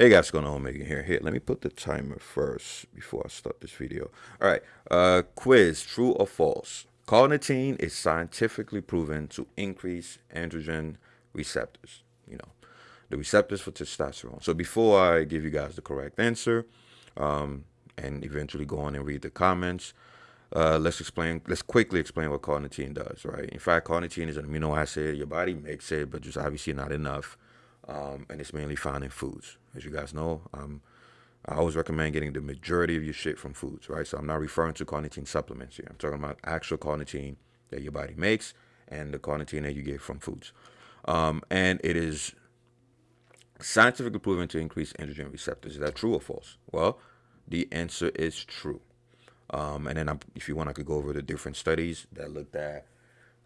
Hey guys, what's going on? Megan here. Here, let me put the timer first before I start this video. All right, uh, quiz, true or false? Carnitine is scientifically proven to increase androgen receptors, you know, the receptors for testosterone. So before I give you guys the correct answer, um, and eventually go on and read the comments, uh, let's explain, let's quickly explain what carnitine does, right? In fact, carnitine is an amino acid. Your body makes it, but just obviously not enough um, and it's mainly found in foods. As you guys know, um, I always recommend getting the majority of your shit from foods, right? So I'm not referring to carnitine supplements here. I'm talking about actual carnitine that your body makes and the carnitine that you get from foods. Um, and it is scientifically proven to increase androgen receptors. Is that true or false? Well, the answer is true. Um, and then I'm, if you want, I could go over the different studies that looked at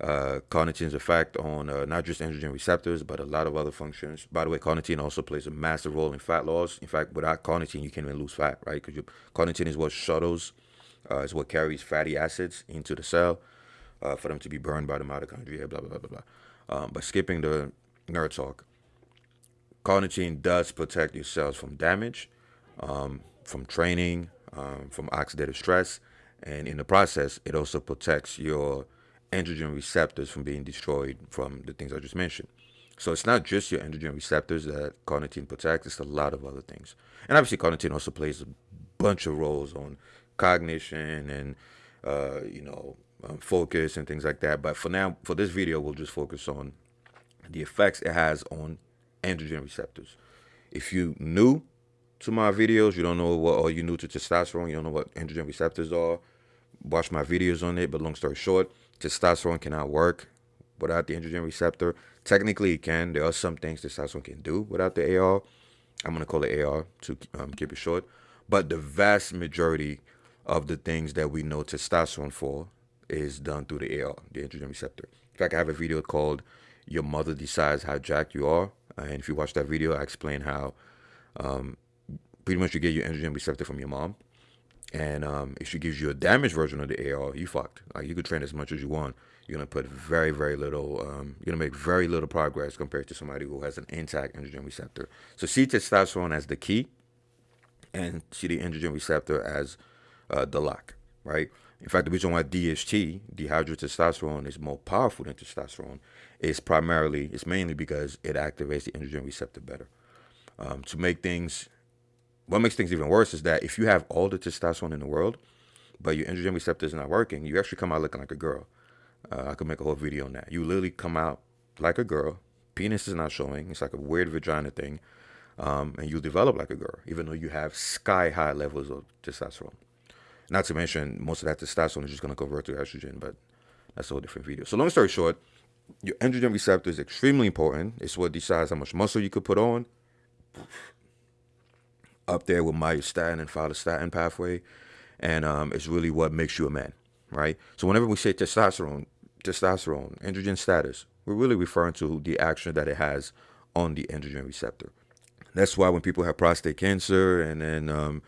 uh, carnitine's effect on uh, not just androgen receptors, but a lot of other functions. By the way, carnitine also plays a massive role in fat loss. In fact, without carnitine, you can't even lose fat, right? Because carnitine is what shuttles, uh, is what carries fatty acids into the cell uh, for them to be burned by the mitochondria, blah, blah, blah, blah, blah. Um, but skipping the nerd talk, carnitine does protect your cells from damage, um, from training, um, from oxidative stress, and in the process, it also protects your androgen receptors from being destroyed from the things I just mentioned. So it's not just your androgen receptors that carnitine protects, it's a lot of other things. And obviously carnitine also plays a bunch of roles on cognition and, uh, you know, um, focus and things like that. But for now, for this video, we'll just focus on the effects it has on androgen receptors. If you new to my videos, you don't know what, or you new to testosterone, you don't know what androgen receptors are, watch my videos on it. But long story short, testosterone cannot work without the androgen receptor. Technically, it can. There are some things testosterone can do without the AR. I'm going to call it AR to um, keep it short. But the vast majority of the things that we know testosterone for is done through the AR, the androgen receptor. In fact, I have a video called Your Mother Decides How Jacked You Are. And if you watch that video, I explain how um, pretty much you get your androgen receptor from your mom. And um, if she gives you a damaged version of the AR, you fucked. Like you could train as much as you want. You're gonna put very, very little. Um, you're gonna make very little progress compared to somebody who has an intact androgen receptor. So see testosterone as the key, and see the androgen receptor as uh, the lock, right? In fact, the reason why DHT, dihydrotestosterone, is more powerful than testosterone is primarily, it's mainly because it activates the androgen receptor better. Um, to make things what makes things even worse is that if you have all the testosterone in the world, but your androgen receptor is not working, you actually come out looking like a girl. Uh, I could make a whole video on that. You literally come out like a girl. Penis is not showing. It's like a weird vagina thing. Um, and you develop like a girl, even though you have sky high levels of testosterone. Not to mention, most of that testosterone is just going to convert to estrogen, but that's a whole different video. So long story short, your androgen receptor is extremely important. It's what decides how much muscle you could put on up there with myostatin and follistatin pathway, and um, it's really what makes you a man, right? So whenever we say testosterone, testosterone, androgen status, we're really referring to the action that it has on the androgen receptor. That's why when people have prostate cancer and then um,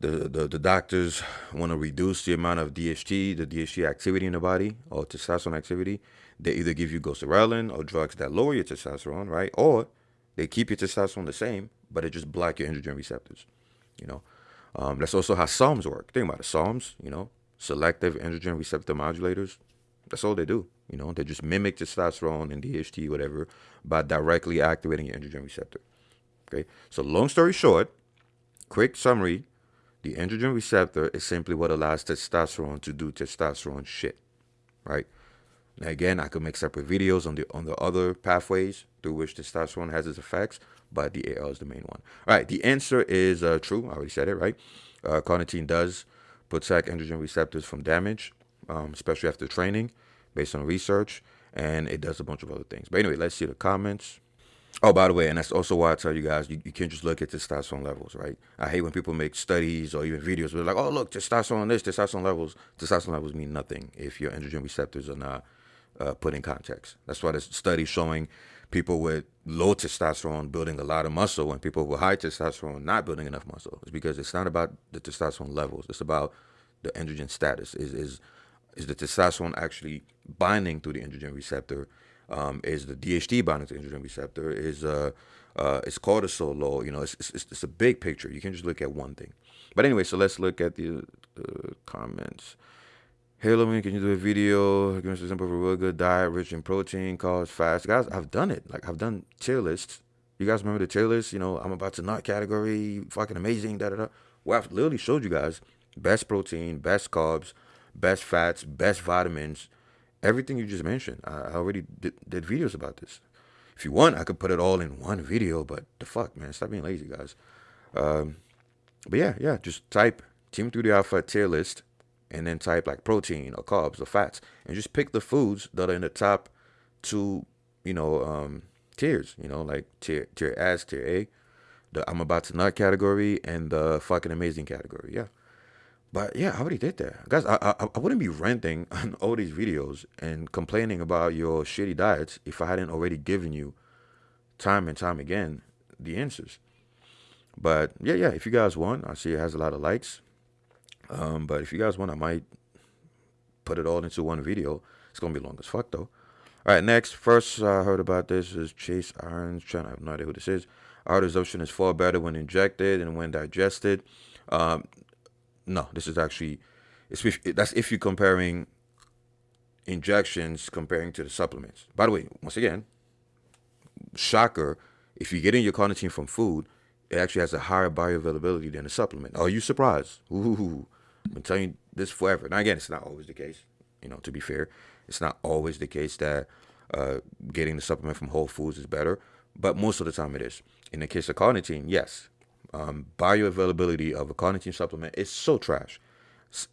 the, the, the doctors want to reduce the amount of DHT, the DHT activity in the body or testosterone activity, they either give you goserelin or drugs that lower your testosterone, right? Or they keep your testosterone the same, but it just block your androgen receptors. You know, um, that's also how SARMs work. Think about it. SARMs, you know, selective androgen receptor modulators. That's all they do. You know, they just mimic testosterone and DHT, whatever, by directly activating your androgen receptor. Okay. So long story short, quick summary: the androgen receptor is simply what allows testosterone to do testosterone shit, right? Now again, I could make separate videos on the on the other pathways through which testosterone has its effects, but the AR is the main one. All right, the answer is uh, true. I already said it, right? Uh, carnitine does protect androgen receptors from damage, um, especially after training, based on research, and it does a bunch of other things. But anyway, let's see the comments. Oh, by the way, and that's also why I tell you guys, you, you can't just look at testosterone levels, right? I hate when people make studies or even videos where they're like, oh, look, testosterone this, testosterone levels. Testosterone levels mean nothing if your androgen receptors are not uh, put in context. That's why there's studies showing people with low testosterone building a lot of muscle and people with high testosterone not building enough muscle. It's because it's not about the testosterone levels. It's about the androgen status. Is is is the testosterone actually binding to the androgen receptor Um, is the DHT binding to the androgen receptor? Is uh, uh, is cortisol low? You know, it's, it's, it's a big picture. You can just look at one thing. But anyway, so let's look at the uh, comments. Logan, can you do a video? Give us an example of a real good diet, rich in protein, carbs, fast. Guys, I've done it. Like, I've done tier lists. You guys remember the tier list? You know, I'm about to nut category, fucking amazing, da da da. Well, I've literally showed you guys best protein, best carbs, best fats, best vitamins, everything you just mentioned. I already did, did videos about this. If you want, I could put it all in one video, but the fuck, man, stop being lazy, guys. Um, but yeah, yeah, just type Team 3D Alpha tier list and then type like protein or carbs or fats and just pick the foods that are in the top two, you know, um, tiers, you know, like tier, tier S, tier A, the I'm about to nut category and the fucking amazing category. Yeah. But yeah, I already did that. Guys, I, I, I wouldn't be renting on all these videos and complaining about your shitty diets if I hadn't already given you time and time again the answers. But yeah, yeah, if you guys want, I see it has a lot of likes. Um, but if you guys want, I might put it all into one video. It's gonna be long as fuck though. All right, next. First I heard about this is Chase Irons. Trying to have no idea who this is. Absorption is far better when injected and when digested. Um, no, this is actually it's that's if you're comparing injections comparing to the supplements. By the way, once again, shocker, if you're getting your carnitine from food, it actually has a higher bioavailability than a supplement. Are you surprised? Ooh, Been telling you this forever. Now again, it's not always the case. You know, to be fair, it's not always the case that uh, getting the supplement from Whole Foods is better, but most of the time it is. In the case of carnitine, yes, um, bioavailability of a carnitine supplement is so trash.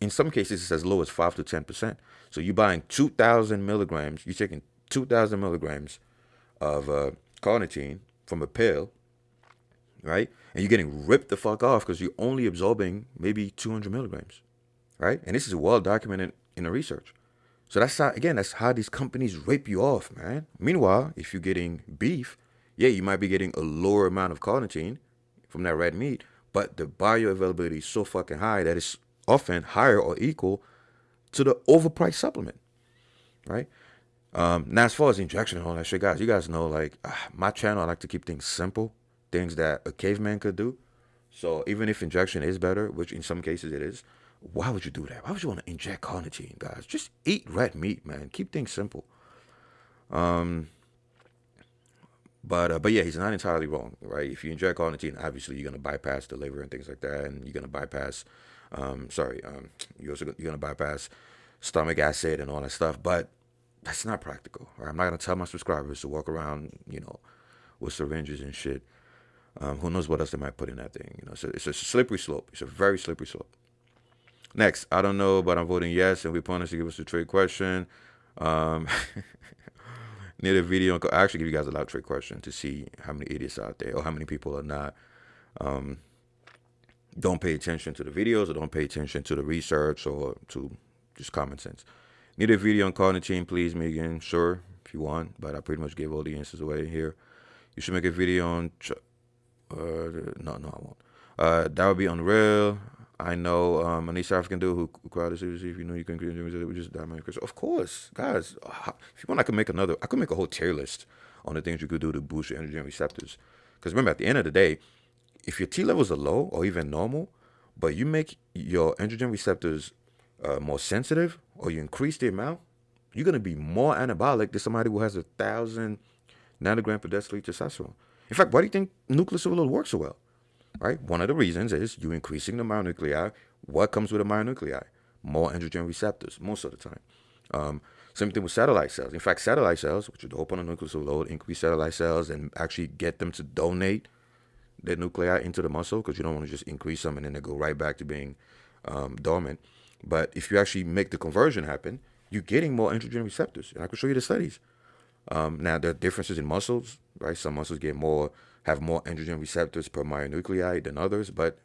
In some cases, it's as low as 5 to 10%. So you're buying 2,000 milligrams, you're taking 2,000 milligrams of uh, carnitine from a pill, right? And you're getting ripped the fuck off because you're only absorbing maybe 200 milligrams, right? And this is well documented in the research. So that's how, again, that's how these companies rape you off, man. Meanwhile, if you're getting beef, yeah, you might be getting a lower amount of carnitine, from that red meat, but the bioavailability is so fucking high that it's often higher or equal to the overpriced supplement, right? Um, now, as far as injection and all that shit, guys, you guys know, like, uh, my channel, I like to keep things simple, things that a caveman could do. So even if injection is better, which in some cases it is, why would you do that? Why would you want to inject carnitine, guys? Just eat red meat, man. Keep things simple. Um, but uh, but yeah, he's not entirely wrong, right? If you inject carnitine, obviously you're gonna bypass the liver and things like that, and you're gonna bypass, um, sorry, um, you're also you're gonna bypass stomach acid and all that stuff. But that's not practical. Right? I'm not gonna tell my subscribers to walk around, you know, with syringes and shit. Um, who knows what else they might put in that thing? You know, so it's a slippery slope. It's a very slippery slope. Next, I don't know, but I'm voting yes, and we plan to give us a trade question. Um, need a video. I actually give you guys a lot of trick question to see how many idiots out there or how many people are not. Um, don't pay attention to the videos or don't pay attention to the research or to just common sense. Need a video on carnitine, please, Megan. Sure, if you want, but I pretty much gave all the answers away here. You should make a video on. Uh, no, no, I won't. Uh, that would be unreal. I know um, a East African dude who, who cried seriously. If you know you can create we just diamond crystal. Of course, guys. If you want, I can make another. I could make a whole tier list on the things you could do to boost your androgen receptors. Because remember, at the end of the day, if your T levels are low or even normal, but you make your androgen receptors uh, more sensitive or you increase the amount, you're gonna be more anabolic than somebody who has a thousand nanogram per deciliter testosterone. In fact, why do you think nucleus works so well? right? One of the reasons is you increasing the myonuclei. What comes with a myonuclei? More androgen receptors, most of the time. Um, same thing with satellite cells. In fact, satellite cells, which would open a nucleus overload, increase satellite cells, and actually get them to donate their nuclei into the muscle because you don't want to just increase them and then they go right back to being um, dormant. But if you actually make the conversion happen, you're getting more androgen receptors. And I can show you the studies. Um, now, there are differences in muscles, right? Some muscles get more have more androgen receptors per myonuclei than others, but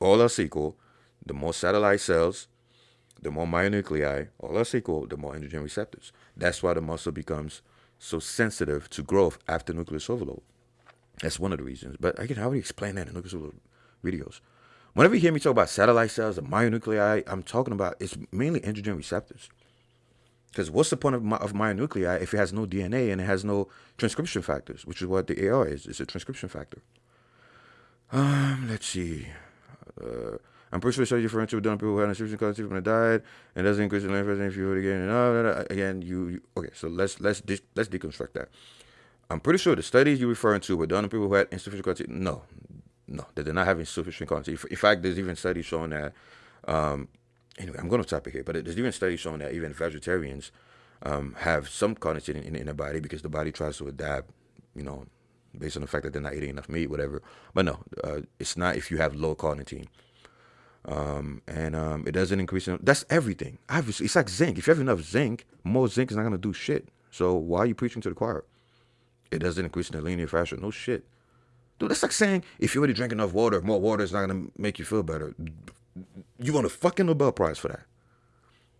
all else equal, the more satellite cells, the more myonuclei, all else equal, the more androgen receptors. That's why the muscle becomes so sensitive to growth after nucleus overload. That's one of the reasons. But again, I already explained that in nucleus overload videos. Whenever you hear me talk about satellite cells and myonuclei, I'm talking about it's mainly androgen receptors. Because what's the point of, my, of myonuclei if it has no DNA and it has no transcription factors, which is what the AR is. It's a transcription factor. Um, let's see. Uh, I'm pretty sure study differential done people who had a transcription concept when they died and doesn't increase the length if you would again. And again, you, you okay? So let's let's de- let's deconstruct that. I'm pretty sure the studies you're referring to were done on people who had insufficient quantity. No, no, they did not have insufficient quantity. In fact, there's even studies showing that. Um, anyway, I'm going to topic here, but there's even studies showing that even vegetarians um, have some carnitine in, in, in their body because the body tries to adapt, you know, based on the fact that they're not eating enough meat, whatever. But no, uh, it's not if you have low carnitine. Um, and um, it doesn't increase. In, that's everything. Obviously, it's like zinc. If you have enough zinc, more zinc is not going to do shit. So why are you preaching to the choir? it doesn't increase in a linear fashion. No shit. Dude, that's like saying if you already drink enough water, more water is not gonna make you feel better. You won a fucking Nobel Prize for that.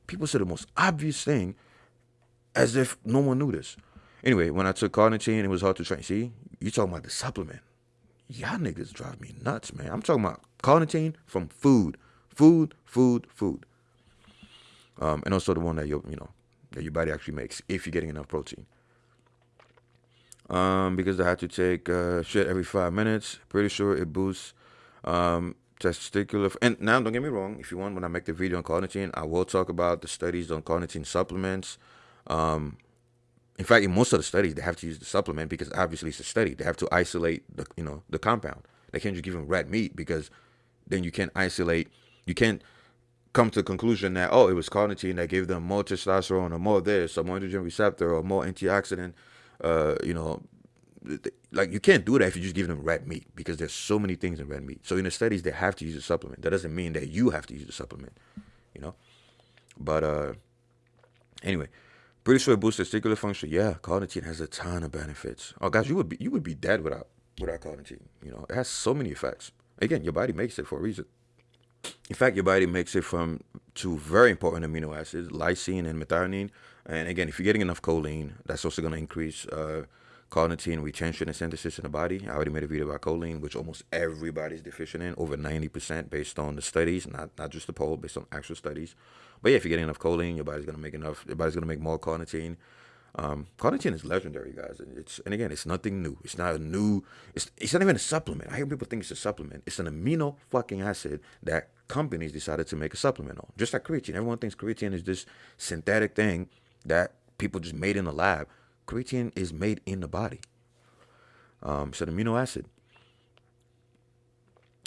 People say the most obvious thing as if no one knew this. Anyway, when I took carnitine, it was hard to train. See, you talking about the supplement. Y'all niggas drive me nuts, man. I'm talking about carnitine from food. Food, food, food. Um, and also the one that your, you know, that your body actually makes if you're getting enough protein um, because I had to take uh, shit every five minutes. Pretty sure it boosts um, testicular. And now, don't get me wrong. If you want, when I make the video on carnitine, I will talk about the studies on carnitine supplements. Um, in fact, in most of the studies, they have to use the supplement because obviously it's a study. They have to isolate the you know the compound. They can't just give them red meat because then you can't isolate. You can't come to the conclusion that oh it was carnitine that gave them more testosterone or more this or more androgen receptor or more antioxidant uh, you know, like you can't do that if you just give them red meat because there's so many things in red meat. So in the studies, they have to use a supplement. That doesn't mean that you have to use a supplement, you know. But uh, anyway, pretty sure it boosts testicular function. Yeah, carnitine has a ton of benefits. Oh guys, you would be you would be dead without without carnitine. You know, it has so many effects. Again, your body makes it for a reason. In fact, your body makes it from two very important amino acids, lysine and methionine. And again, if you're getting enough choline, that's also going to increase uh, carnitine retention and synthesis in the body. I already made a video about choline, which almost everybody's deficient in, over 90% based on the studies, not, not just the poll, based on actual studies. But yeah, if you're getting enough choline, your body's going to make enough, your body's going to make more carnitine. Um, carnitine is legendary, guys. It's and again, it's nothing new. It's not a new. It's it's not even a supplement. I hear people think it's a supplement. It's an amino fucking acid that companies decided to make a supplement on. Just like creatine. Everyone thinks creatine is this synthetic thing that people just made in the lab. Creatine is made in the body. Um, it's an amino acid.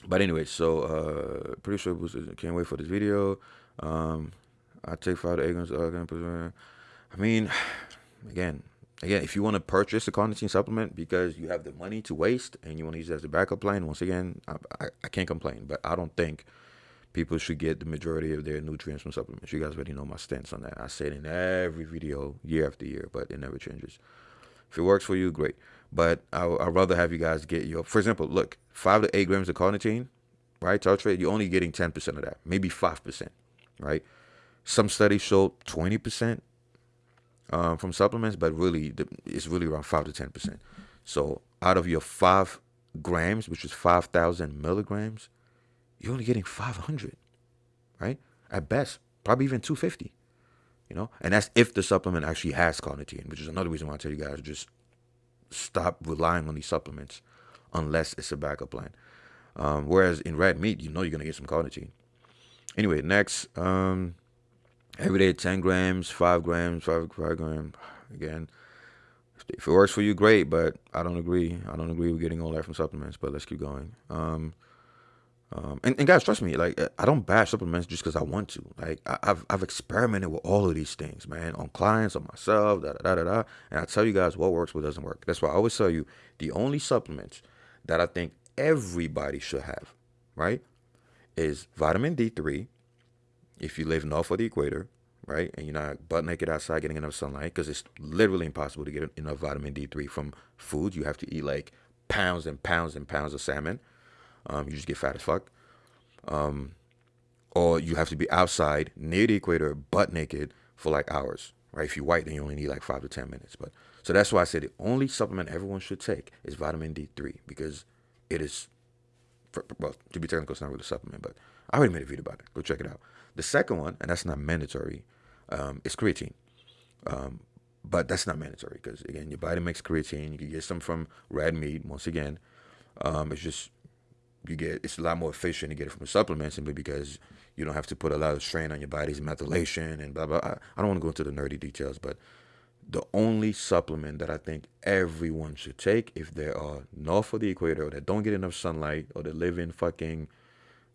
But anyway, so uh, pretty sure can't wait for this video. Um, I take five egg Uh, I mean, again, again, if you want to purchase a carnitine supplement because you have the money to waste and you want to use it as a backup plan, once again, I, I, I can't complain. But I don't think people should get the majority of their nutrients from supplements. You guys already know my stance on that. I say it in every video, year after year, but it never changes. If it works for you, great. But I, would rather have you guys get your, for example, look, five to eight grams of carnitine, right? Tartrate, you're only getting 10% of that, maybe 5%, right? Some studies show 20% um, from supplements, but really, it's really around 5 to 10%. So out of your 5 grams, which is 5,000 milligrams, you're only getting 500, right? At best, probably even 250, you know? And that's if the supplement actually has carnitine, which is another reason why I tell you guys just stop relying on these supplements unless it's a backup plan. Um, whereas in red meat, you know you're going to get some carnitine. Anyway, next, um, every day 10 grams, 5 grams, 5, 5 grams. Again, if it works for you, great, but I don't agree. I don't agree with getting all that from supplements, but let's keep going. Um, um, and, and, guys, trust me, like I don't bash supplements just because I want to. Like I, have I've experimented with all of these things, man, on clients, on myself, da da da da. And I tell you guys what works, what doesn't work. That's why I always tell you the only supplements that I think everybody should have, right, is vitamin D3. If you live north of the equator, right, and you're not butt naked outside getting enough sunlight, because it's literally impossible to get enough vitamin D3 from food. You have to eat like pounds and pounds and pounds of salmon um, you just get fat as fuck. Um, or you have to be outside near the equator, butt naked for like hours. Right? If you're white, then you only need like five to ten minutes. But so that's why I said the only supplement everyone should take is vitamin D3 because it is, for, well, to be technical, it's not really a supplement, but I already made a video about it. Go check it out. The second one, and that's not mandatory, um, is creatine. Um, but that's not mandatory because again, your body makes creatine. You can get some from red meat. Once again, um, it's just you get it's a lot more efficient to get it from a supplement simply because you don't have to put a lot of strain on your body's methylation and blah blah. I, I don't want to go into the nerdy details, but the only supplement that I think everyone should take if they are north of the equator or that don't get enough sunlight or they live in fucking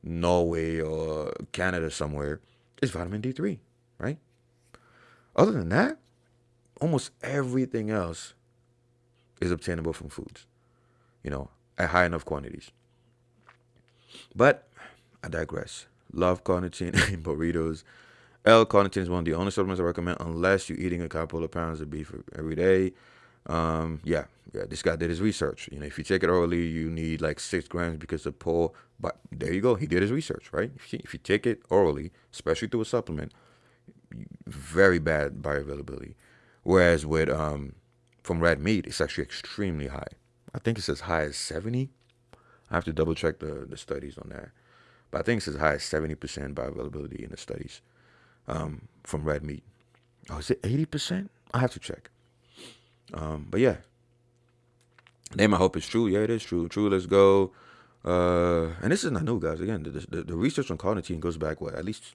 Norway or Canada somewhere is vitamin D3, right? Other than that, almost everything else is obtainable from foods, you know, at high enough quantities. But I digress. Love carnitine in burritos. L-carnitine is one of the only supplements I recommend unless you're eating a couple of pounds of beef every day. Um, yeah, yeah. This guy did his research. You know, if you take it orally, you need like six grams because of poor. But there you go. He did his research, right? If you, if you take it orally, especially through a supplement, very bad bioavailability. Whereas with um, from red meat, it's actually extremely high. I think it's as high as 70. I have to double check the, the studies on that. But I think it's as high as 70% bioavailability in the studies um, from red meat. Oh, is it 80%? I have to check. Um, but yeah. Name I hope it's true. Yeah, it is true. True, let's go. Uh, and this is not new, guys. Again, the, the, the research on carnitine goes back, what, at least,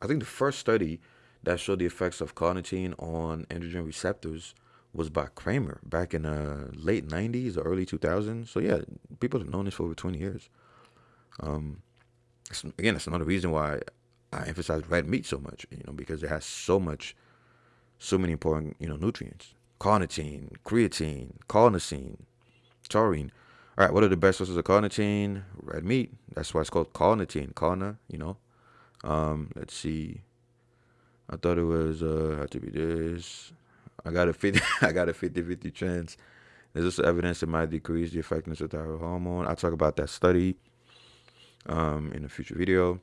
I think the first study that showed the effects of carnitine on androgen receptors was by Kraemer back in the uh, late 90s or early 2000s. So yeah, people have known this for over 20 years. Um, again, that's another reason why I emphasize red meat so much, you know, because it has so much, so many important, you know, nutrients. Carnitine, creatine, carnosine, taurine. All right, what are the best sources of carnitine? Red meat. That's why it's called carnitine. Carna, you know. Um, let's see. I thought it was uh had to be this. I got a 50 I got a 50-50 chance. There's also evidence it might decrease the effectiveness of thyroid hormone. I'll talk about that study um in a future video.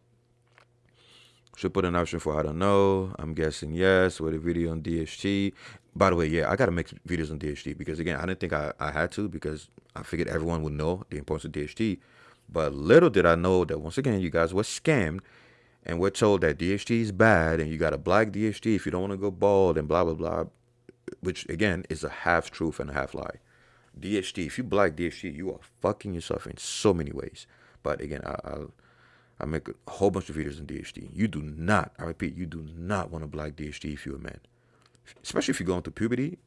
Should put an option for I don't know. I'm guessing yes with a video on DHT. By the way, yeah, I gotta make videos on DHT because again, I didn't think I, I had to because I figured everyone would know the importance of DHT. But little did I know that once again, you guys were scammed and we're told that DHT is bad and you got to black DHT if you don't want to go bald and blah blah blah, which again is a half truth and a half lie. DHT, if you black DHT, you are fucking yourself in so many ways. But again, I, I'll I make a whole bunch of videos on DHT. You do not, I repeat, you do not want to black DHT if you're a man, especially if you're going through puberty.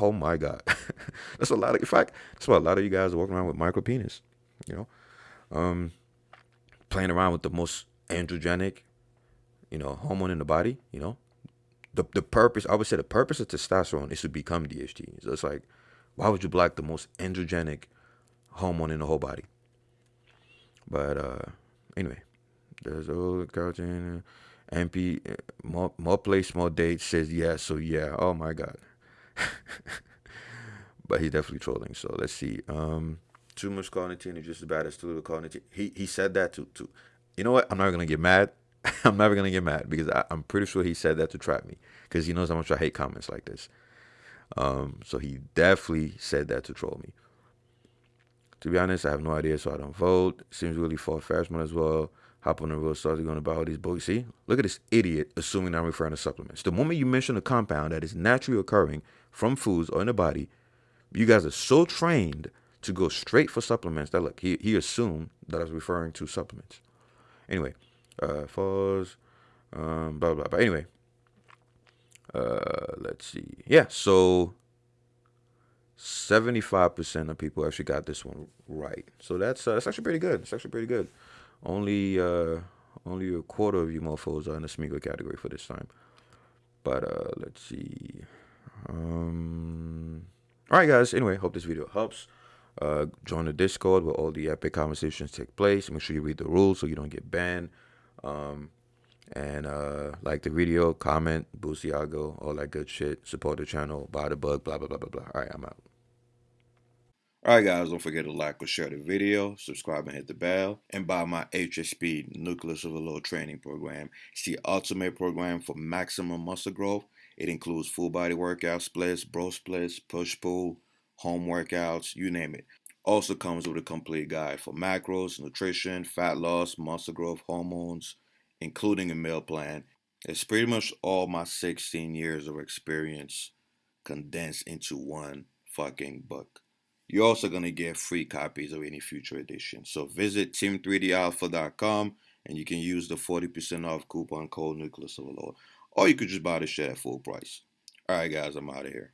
Oh my God, that's a lot of. In fact, that's why a lot of you guys are walking around with micro penis. You know, um, playing around with the most androgenic, you know, hormone in the body, you know. The the purpose, I would say the purpose of testosterone is to become DHT. So it's like, why would you block the most androgenic hormone in the whole body? But uh anyway, there's old cartoon MP more more place, more dates says yeah, so yeah. Oh my god. but he's definitely trolling. So let's see. Um too much carnitine is just as bad as too little carnitine. He he said that to to you know what? I'm not gonna get mad. I'm never gonna get mad because I, am pretty sure he said that to trap me because he knows how much I hate comments like this. Um, so he definitely said that to troll me. To be honest, I have no idea, so I don't vote. Seems really far fetched, might as well hop on the real start going about all these books. See, look at this idiot assuming I'm referring to supplements. The moment you mention a compound that is naturally occurring from foods or in the body, you guys are so trained to go straight for supplements that look, he, he assumed that I was referring to supplements. Anyway, uh, um, blah, blah, blah. But anyway, uh, let's see. Yeah, so 75% of people actually got this one right. So that's uh, that's actually pretty good. It's actually pretty good. Only uh, only a quarter of you mofos are in the Smeagol category for this time. But uh, let's see. Um, all right, guys. Anyway, hope this video helps. Uh, join the Discord where all the epic conversations take place. Make sure you read the rules so you don't get banned. Um, and uh, like the video, comment, algo, all that good shit. Support the channel, buy the bug, blah, blah, blah, blah, blah. All right, I'm out. All right, guys, don't forget to like or share the video, subscribe and hit the bell, and buy my HSP Nucleus of a Overload Training Program. It's the ultimate program for maximum muscle growth. It includes full body workout splits, bro splits, push pull, home workouts, you name it. Also comes with a complete guide for macros, nutrition, fat loss, muscle growth, hormones, including a meal plan. It's pretty much all my 16 years of experience condensed into one fucking book. You're also going to get free copies of any future edition. So visit team3dalpha.com and you can use the 40% off coupon code Nucleus Overload. Or you could just buy the shit at full price. Alright guys, I'm out of here.